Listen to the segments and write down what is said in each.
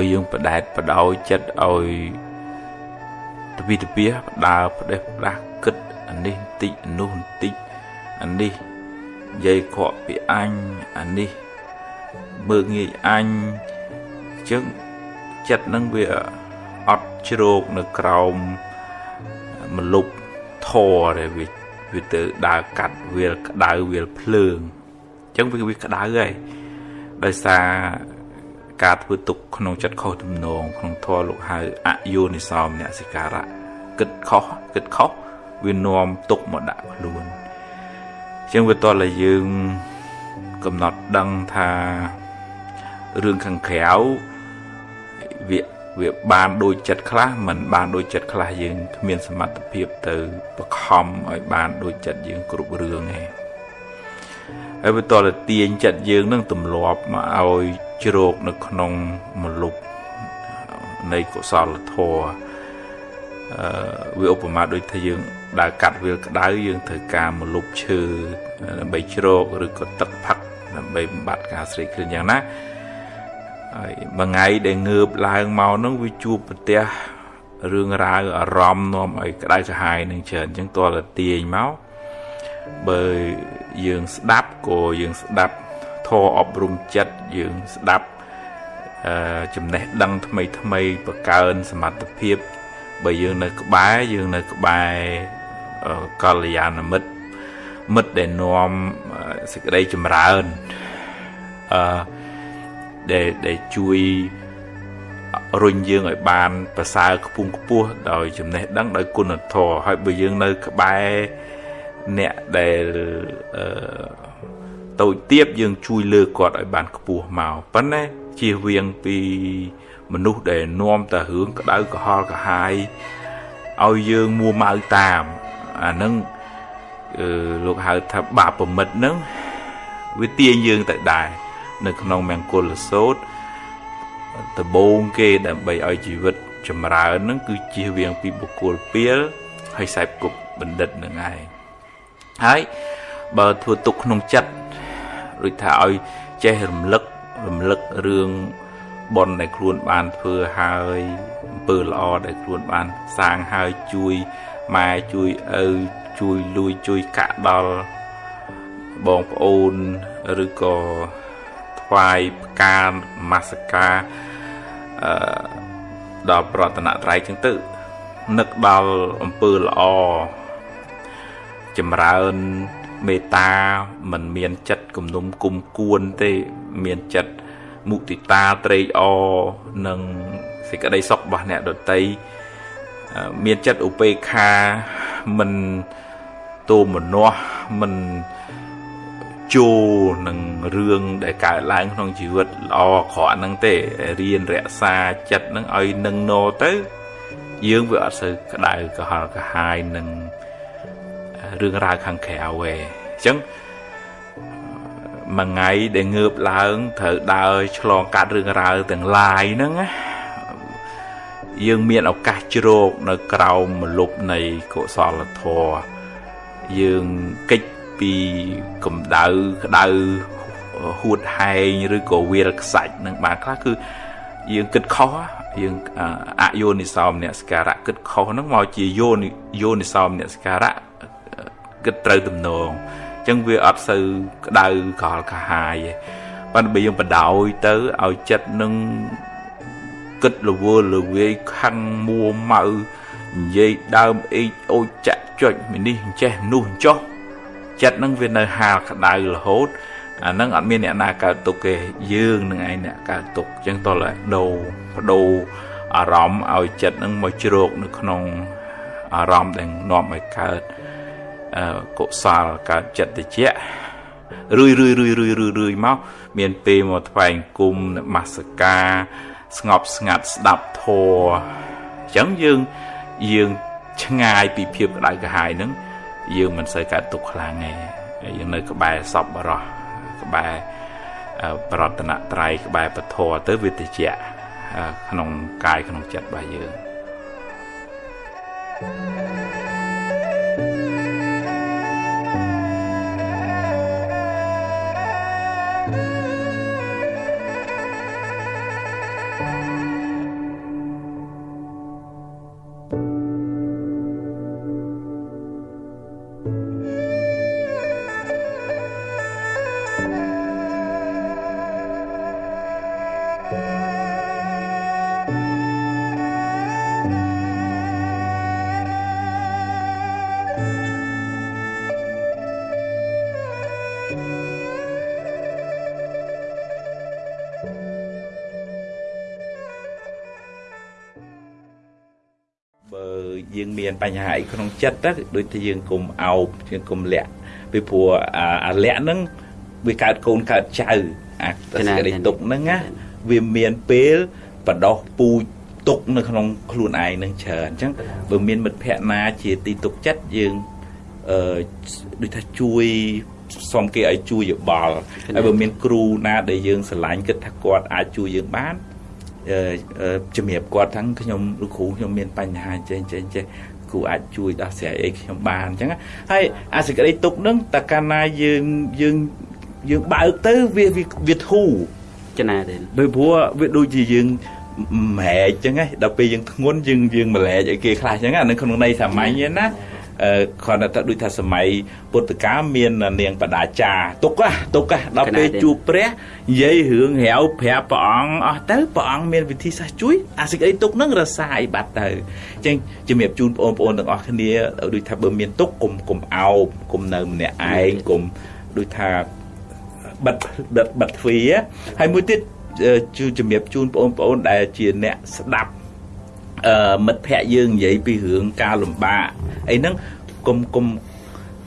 បើយើងបដែតបដោយចិត្តឲ្យតវិតពះដើផ្ដេសផ្ដាស់គិតអានេះបន្តិចអានោះបន្តិចអានេះនិយាយខកពីអញអានេះមើងងាយអញអញ្ចឹងចិត្តនឹងវាអត់ជ្រោកនៅក្រោមមលុបធរដែលវាវាទៅដើរកាត់វាលក្តៅវាលភ្លើងអញ្ចឹងវាវាក្តៅហើយដោយសារ ការធ្វើទុកក្នុងចិត្តខុសទំនងក្នុងធម៌លោកហៅអយោនិសោមអ្នកសិការៈគិតខុសគិតខុសវានាំទុកមកដាក់ខ្លួនអញ្ចឹងវាតតែយើងកំណត់ដឹងថារឿងខាងក្រៅវាវាបានដូចចិត្តខ្លះមិនបានដូចចិត្តខ្លះយើងគ្មានសមត្ថភាពទៅបខំឲ្យបានដូចចិត្តយើងគ្រប់រឿងទេហើយវាតលទាញចិត្តយើងនឹងទម្លាប់មកឲ្យ ជ្រោកនៅក្នុងមលុបនៃកុសលធម៌អឺវាឧបមាដូចថាយើងដើរកាត់វាលក្តៅយើងត្រូវការមលុបឈើដើម្បីជ្រោកឬក៏ទឹកផឹកដើម្បីបំបត្តិការស្រេកឃ្លានយ៉ាងណាហើយមួយថ្ងៃដែលងើបឡើងមកនឹងវាជួបប្រទះរឿងរ៉ាវអារម្មណ៍នាំឲ្យក្តៅក្រហាយនឹងច្រើនអញ្ចឹងតលទាញមកបើយើងស្ដាប់ក៏យើងស្ដាប់ ធម៌អប់រំចិត្តយើងស្ដាប់អឺចំណេះដឹងថ្មីថ្មីបង្កើនសមត្ថភាពបើយើងនៅក្បែរយើងនៅក្បែរកល្យាណមិត្តមិត្តដែលនាំសេចក្តីចម្រើនអឺដែលដែលជួយរុញយើងឲ្យបានប្រសើរខ្ពង់ខ្ពស់ដោយចំណេះដឹងដោយគុណធម៌ហើយបើយើងនៅក្បែរអ្នកដែលអឺ តូចទៀបយើងជួយលើគាត់ឲ្យបានខ្ពស់មកប៉ុន្តែជៀសវាងពីមនុស្សដែលនាំតែរឿងក្តៅក្រហល់ក្រហាយឲ្យយើងមួម៉ៅតាមអានឹងអឺលោកហៅថាបាបប្រមិតនឹងវាទាញយើងទៅដែរនៅក្នុងមង្គលសោតដបងគេដើម្បីឲ្យជីវិតចម្រើននឹងគឺជៀសវាងពីបុគ្គលពៀលហើយខ្សែគប់បណ្ឌិតនឹងឯងហើយបើធ្វើទុកក្នុងចិត្ត ដូចថាឲ្យចេះរំលឹករំលឹករឿងបុណ្យដែលខ្លួនបានធ្វើហើយអំពើល្អដែលខ្លួនបានសាងហើយជួយម៉ែជួយឪជួយលួយជួយកាក់ដល់បងប្អូនឬក៏ថ្វាយផ្កាមាសការអឺដល់ប្រតនត្រ័យចឹងទៅនឹកដល់អំពើល្អចម្រើន មេត្តាមិនមានចិត្តគំនុំគុំគួនទេមានចិត្តមុទិតាត្រេកអរនិងសេចក្តីសុខរបស់អ្នកដតីមានចិត្តឧបេក្ខាមិនទោមនោះមិនចូលនឹងរឿងដែលកើតឡើងក្នុងជីវិតល្អអាក្រក់ហ្នឹងទេរៀនរក្សាចិត្តហ្នឹងឲ្យនឹងណទៅ យើងវាអត់សូវក្តៅក្រហល់ក្រហាយនឹង រឿងរ៉ាវខាងក្រៅឯងអញ្ចឹងមួយថ្ងៃដែលងើបឡើងត្រូវដើរឆ្លងកាត់រឿងរ៉ាវទាំងឡាយហ្នឹងណាយើងមានឱកាសជ្រោកនៅក្រោមមលុបនៃកុសលធម៌យើងកិច្ចពីកម្ដៅក្ដៅហួតហែងឬក៏វាលខ្សាច់នឹងបានខ្លះគឺយើងគិតខុសយើងអយោនិសោមអ្នកសការៈគិតខុសហ្នឹងមកជាយោនិយោនិសោមអ្នកសការៈ គិតត្រូវទំនងអញ្ចឹងវាអត់សូវក្តៅកលកាហាយទេប៉ុន្តែបើយើងបដោយទៅឲ្យចិត្តនឹងគិតរវល់រវាយខឹងមួម៉ៅនិយាយដើមអេកអូចចាក់ចុចមីនេះអញ្ចេះនោះអញ្ចោះចិត្តនឹងវានៅហាលក្តៅរហូតអានឹងអត់មានអ្នកណាកើតទុកទេយើងនឹងឯងអ្នកកើតទុកអញ្ចឹងតោះដូរបដូរអារម្មណ៍ឲ្យចិត្តនឹងមកជ្រោកនៅក្នុងអារម្មណ៍ដែលនាំឲ្យកើត កុសលកើតចិត្តតិចរឿយរឿយរឿយរឿយរឿយរឿយមកមានពេលមកថ្វាយគុំនមស្ការស្ងប់ស្ងាត់ស្ដាប់ធម៌អញ្ចឹងយើងយើងឆ្ងាយពីភាពក្តៅក្រហាយហ្នឹងយើងមិនសូវកើតទុកខ្លាំងទេយើងនៅក្បែរសពបរោះក្បែរប្រតនត្រ័យក្បែរពធទៅវាតិចក្នុងកាយក្នុងចិត្តរបស់យើង thank you យើងមានបញ្ហាអីក្នុងចិត្តទៅដូចតែយើងគុំអោបយើងគុំលាក់ពីព្រោះអាលាក់ហ្នឹងវាកើតកូនកើតចៅអាសេចក្តីទុកហ្នឹងណាវាមានពេលបដោះពូជទុកនៅក្នុងខ្លួនឯងនឹងច្រើនអញ្ចឹងបើមានមិត្តភ័ក្ដិណាជាទីទុកចិត្តយើងអឺដូចថាជួយសុំគេឲ្យជួយយោបល់ហើយបើមានគ្រូណាដែលយើងស្រឡាញ់គិតថាគាត់អាចជួយយើងបាន ជំរាបគាត់ថាខ្ញុំលោកគ្រូខ្ញុំមានបញ្ហាចេះចេះចេះគ្រូអាចជួយដោះស្រាយអីខ្ញុំបានអញ្ចឹងហើយអាសេចក្តីទុកនឹងតើកាលណាយើងយើងយើងបើកទៅវាវាធូរចំណាទេដោយព្រោះវាដូចជាយើងម៉ែកអញ្ចឹងដល់ពេលយើងធ្ងន់យើងយើងម្លែកឲ្យគេខ្លះអញ្ចឹងអានៅក្នុងន័យសាមញ្ញណា គ្រាន់តែថាដូចថាសម័យពុទ្ធកាលមាននាងបដាចាទុកទុកដល់ពេលជួបព្រះនិយាយរឿងរាវប្រាប់ព្រះអង្គអស់ទៅព្រះអង្គមានវិធីសាស្ត្រជួយអាសេចក្តីទុកនឹងរសាយបាត់ទៅអញ្ចឹងជំរាបជូនបងប្អូនទាំងអស់គ្នាដូចថាបើមានទុកកុំកុំអោបកុំនៅម្នាក់ឯងកុំដូចថាបិទបិទបិទទ្វារហើយមួយទៀតជួយជំរាបជូនបងប្អូនដែលជាអ្នកស្ដាប់អឺ មិត្តភ័ក្ដិយើងនិយាយពីរឿងការលំបាកអីហ្នឹងគុំគុំ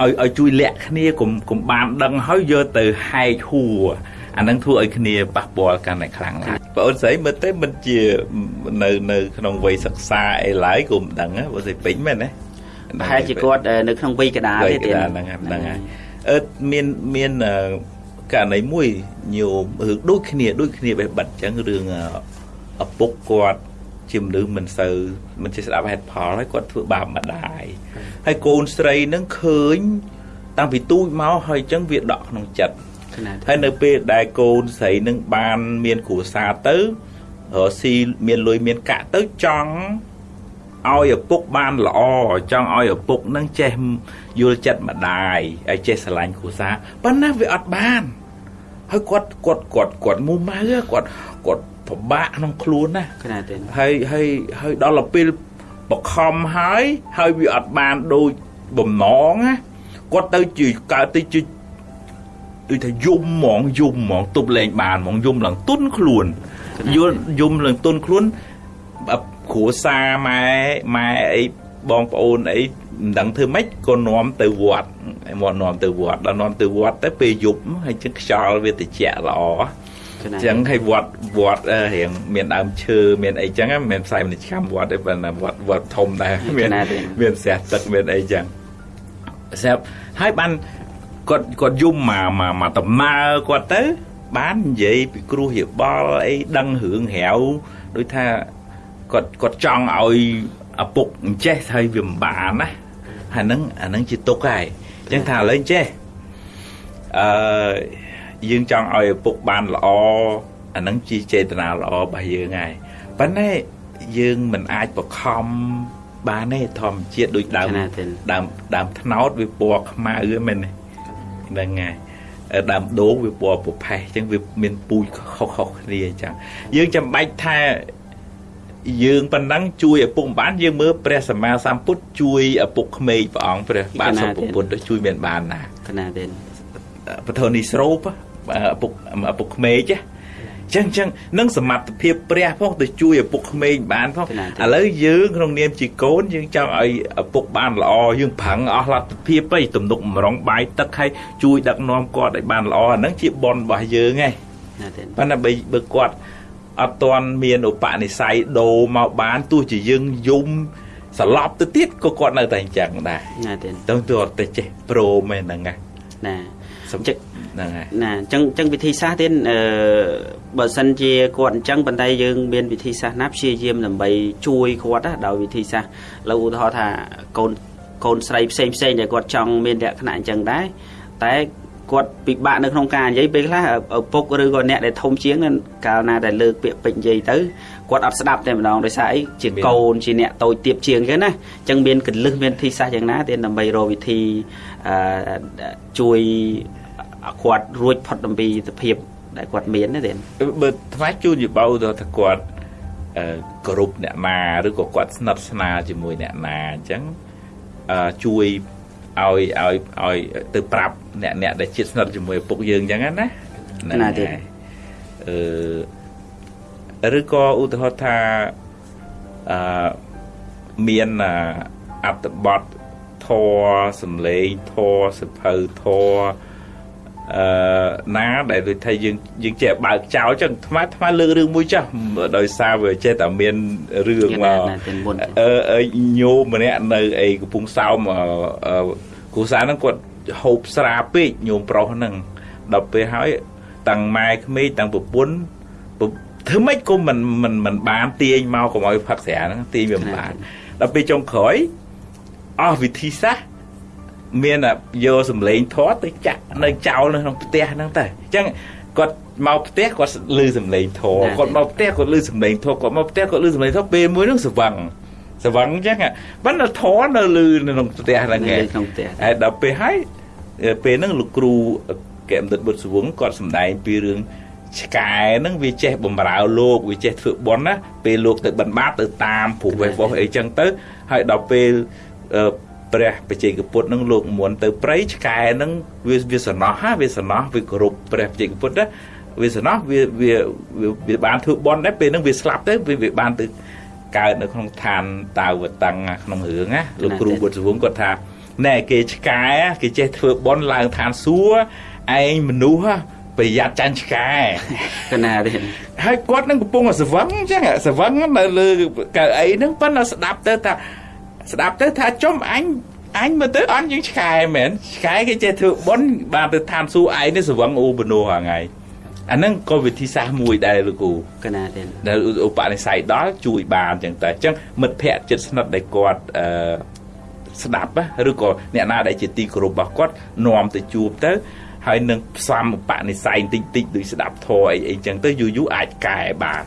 ឲ្យឲ្យជួយលាក់គ្នាគុំគុំបានដឹងហើយយកទៅហែកហួរអានឹងធ្វើឲ្យគ្នាប៉ះពាល់កាន់តែខ្លាំងឡើងបងអូនស្រីមើលទៅមិនជានៅនៅក្នុងវ័យសិក្សាអីឡើយក៏មិនដឹងបងស្រីពេញមែនទេប្រហែលជាគាត់នៅក្នុងវ័យកដាលទេទៀតហ្នឹងហ្នឹងហើយអឺមានមានករណីមួយញោមរឿងដូចគ្នាដូចគ្នាបេះបិទអញ្ចឹងរឿងឪពុកគាត់ ជាមនុស្សមិនសូវមិនចេះស្ដាប់ហេតុផលហើយគាត់ធ្វើបាបម្ដាយហើយកូនស្រីនឹងឃើញតាំងពីទូចមកហើយអញ្ចឹងវាដកក្នុងចិត្តហើយនៅពេលដែលកូនស្រីនឹងបានមានគ្រួសារទៅរស៊ីមានលុយមានកាក់ទៅចង់ឲ្យឪពុកបានល្អចង់ឲ្យឪពុកនឹងចេះយល់ចិត្តម្ដាយឲ្យចេះស្រឡាញ់គ្រួសារប៉ុន្តែវាអត់បានហើយគាត់គាត់គាត់គាត់មូម៉ៅគាត់គាត់ ពិបាកក្នុងខ្លួនណាណាទេហើយហើយហើយដល់ពេលបខំហើយហើយវាអត់បានដូចបំណងណាគាត់ទៅជាកើតទៅជាដូចថាយំហ្មងយំហ្មងទប់លែងបានហ្មងយំឡើងទុនខ្លួនយល់យំឡើងទុនខ្លួនគ្រួសារម៉ែម៉ែអីបងប្អូនអីមិនដឹងធ្វើម៉េចក៏នាំទៅវត្តមកនាំទៅវត្តដល់នាំទៅវត្តទៅពេលយប់ហើយចឹងខ្យល់វាត្រជាក់ល្អ ចឹងឲ្យវត្តវត្តរៀងមានដើមឈើមានអីចឹងមិនមែនផ្សាយមនិច្កម្មវត្តទេប៉ុន្តែវត្តវត្តធំដែរមានមានស្រះទឹកមានអីចឹងស្រាប់ហើយបានគាត់គាត់យំមកមកមកដំណើរគាត់ទៅ បាននិយាយពីគ្រោះយោបល់អីដឹងរឿងរាវដូចថាគាត់គាត់ចង់ឲ្យឪពុកអញ្ចេះហើយវាមិនបានណាហើយហ្នឹងអាហ្នឹងជាទុកហើយអញ្ចឹងថាឥឡូវចេះអឺ យើងចង់ឲ្យឪពុកបានល្អអាហ្នឹងជាចេតនាល្អរបស់យើងហើយប៉ុន្តែយើងមិនអាចបខំបានទេធម្មជាតិដូចដើមដើមដើមថ្នោតវាពណ៌ខ្មៅមែនទេហ្នឹងហើយដើមដូងវាពណ៌ប្រផេះអញ្ចឹងវាមានពូជខុសៗគ្នាអញ្ចឹងយើងចាំបាច់ថាយើងប៉ុណ្ណឹងជួយឪពុកម្បានយើងមើលព្រះសម្មាសម្ពុទ្ធជួយឪពុកក្មេកព្រះអង្គព្រះបាទសម្ពុទ្ធទៅជួយមានបានណាកណាទេពធនីស្រោបឪ ពុកឪពុកក្មេកចឹងចឹងនឹងសមត្ថភាពព្រះផងទៅជួយឪពុកក្មេងបានផងឥឡូវយើងក្នុងនាមជាកូនយើងចង់ឲ្យឪពុកបានល្អយើងប្រឹងអស់លទ្ធភាពទៅទំនុកម្រងបាយទឹកឲ្យជួយដឹកនាំគាត់ឲ្យបានល្អអាហ្នឹងជាបនរបស់យើងឯងប៉ុន្តែបើគាត់អត់ទាន់មានឧបនិស្ស័យដូរមកបានទោះជាយើងយំសន្លប់ទៅទៀតក៏គាត់នៅតែអញ្ចឹងដែរណាទេទៅទៅអត់ទៅចេះព្រមឯហ្នឹងណាណាសំចិត្ត ហ្នឹងហើយណាអញ្ចឹងអញ្ចឹងវិធីសាស្ត្រទៀតអឺបើសិនជាគាត់អញ្ចឹងប៉ុន្តែយើងមានវិធីសាស្ត្រណាព្យាយាមដើម្បីជួយគាត់ណាដោយវិធីសាស្ត្រលើឧទាហរណ៍ថាកូនកូនស្រីផ្សេងផ្សេងដែលគាត់ចង់មានលក្ខណៈអញ្ចឹងដែរតែគាត់ពិបាកនៅក្នុងការនិយាយពេលខ្លះឪពុកឬក៏អ្នកដែលធំជាងកាលណាដែលលើកពាក្យពេចនិយាយទៅគាត់អត់ស្ដាប់តែម្ដងដោយសារអីជាកូនជាអ្នកតូចទៀបជាងគេណាអញ្ចឹងមានកលឹះមានវិធីសាស្ត្រយ៉ាងណាទេដើម្បីរកវិធីអឺជួយ គាត់រួចផុតអំពីសភាពដែលគាត់មានទេបើថ្វាយជូនយោបល់ទៅថាគាត់គ្រប់អ្នកណាឬក៏គាត់ស្និទ្ធស្នាលជាមួយអ្នកណាអញ្ចឹងជួយឲ្យឲ្យឲ្យទៅប្រាប់អ្នកអ្នកដែលជិតស្និទ្ធជាមួយឪពុកយើងអញ្ចឹងណាណាទេអឺឬក៏ឧទាហរណ៍ថាអឺមានអត្តបទធរសំឡេងធរសភៅធរ អឺណាដែលដូចថាយើងយើងចេះបើកចោលចឹងថ្មថ្មលើករឿងមួយចាស់ដោយសារវាចេះតែមានរឿងមកអឺអឺញោមម្នាក់នៅអីកំពង់សោមគ្រូសាហ្នឹងគាត់ហូបស្រាពេកញោមប្រុសហ្នឹងដល់ពេលហើយតាំងម៉ែក្មេកតាំងប្រពន្ធធ្វើម៉េចក៏មិនមិនមិនបានទាញមកកុំឲ្យផឹកស្រាហ្នឹងទាញវាមិនបានដល់ពេលចុងក្រោយអស់វិធីសាស្ត្រ មានយកសម្លេងធေါ်ទៅចាក់នៅចោលនៅក្នុងផ្ទះហ្នឹងទៅអញ្ចឹងគាត់មកផ្ទះគាត់លឺសំឡេងធေါ်គាត់មកផ្ទះគាត់លឺសំឡេងធေါ်គាត់មកផ្ទះគាត់លឺសំឡេងធေါ်ពេលមួយហ្នឹងស្វឹងស្វឹងអញ្ចឹងប៉ុន្តែធေါ်នៅលឺនៅក្នុងផ្ទះហ្នឹងឯងក្នុងផ្ទះហើយដល់ពេលហើយពេលហ្នឹងលោកគ្រូកែមដិតបុត្រសវងគាត់សម្ដែងពីរឿងឆ្កែហ្នឹងវាចេះបំរើលោកវាចេះធ្វើបន់ណាពេលលោកទៅបិណ្ឌបាតទៅតាមព្រោះវេះវោះអីចឹងទៅហើយដល់ពេល ព្រះបច្ចេកពុទ្ធនឹងលោកមុនទៅព្រៃឆ្កែនឹងវាវាសំណោះហាវាសំណោះវាគោរពព្រះបច្ចេកពុទ្ធណាវាសំណោះវាវាវាបានធ្វើបន់ដែរពេលហ្នឹងវាស្លាប់ទៅវាវាបានទៅកើតនៅក្នុងឋានតាវតੰក្នុងរឿងណាលោកគ្រូបុត្រសវងគាត់ថាណែគេឆ្កែគេចេះធ្វើបន់ឡើងឋានសួគ៌ឯងមនុស្សប្រយ័ត្នចាញ់ឆ្កែកណាទេហើយគាត់នឹងកំពុងស្វឹងអញ្ចឹងស្វឹងនៅលើកៅអីហ្នឹងប៉ុន្តែស្ដាប់ទៅថា ស្ដាប់ទៅថាចំអញអញមើលទៅអញយើងឆ្កែមែនឆ្កែគេចេះធ្វើបុណ្យបានទៅឋានសួគ៌ឯងនេះស្វឹងអូបនោះហ្នឹងហើយអាហ្នឹងក៏វិធីសាស្ត្រមួយដែរលោកគ្រូកណាទេដែលឧបនិស្ស័យដល់ជួយបានអញ្ចឹងតែអញ្ចឹងមិត្តភ័ក្តិចិត្តស្និទ្ធដែលគាត់អឺស្ដាប់ឬក៏អ្នកណាដែលជាទីគោរពរបស់គាត់នាំទៅជួបទៅហើយនឹងផ្សំបនិស្ស័យតិចតិចដូចស្ដាប់ធរអីអីចឹងទៅយូរយូរអាចកែបាន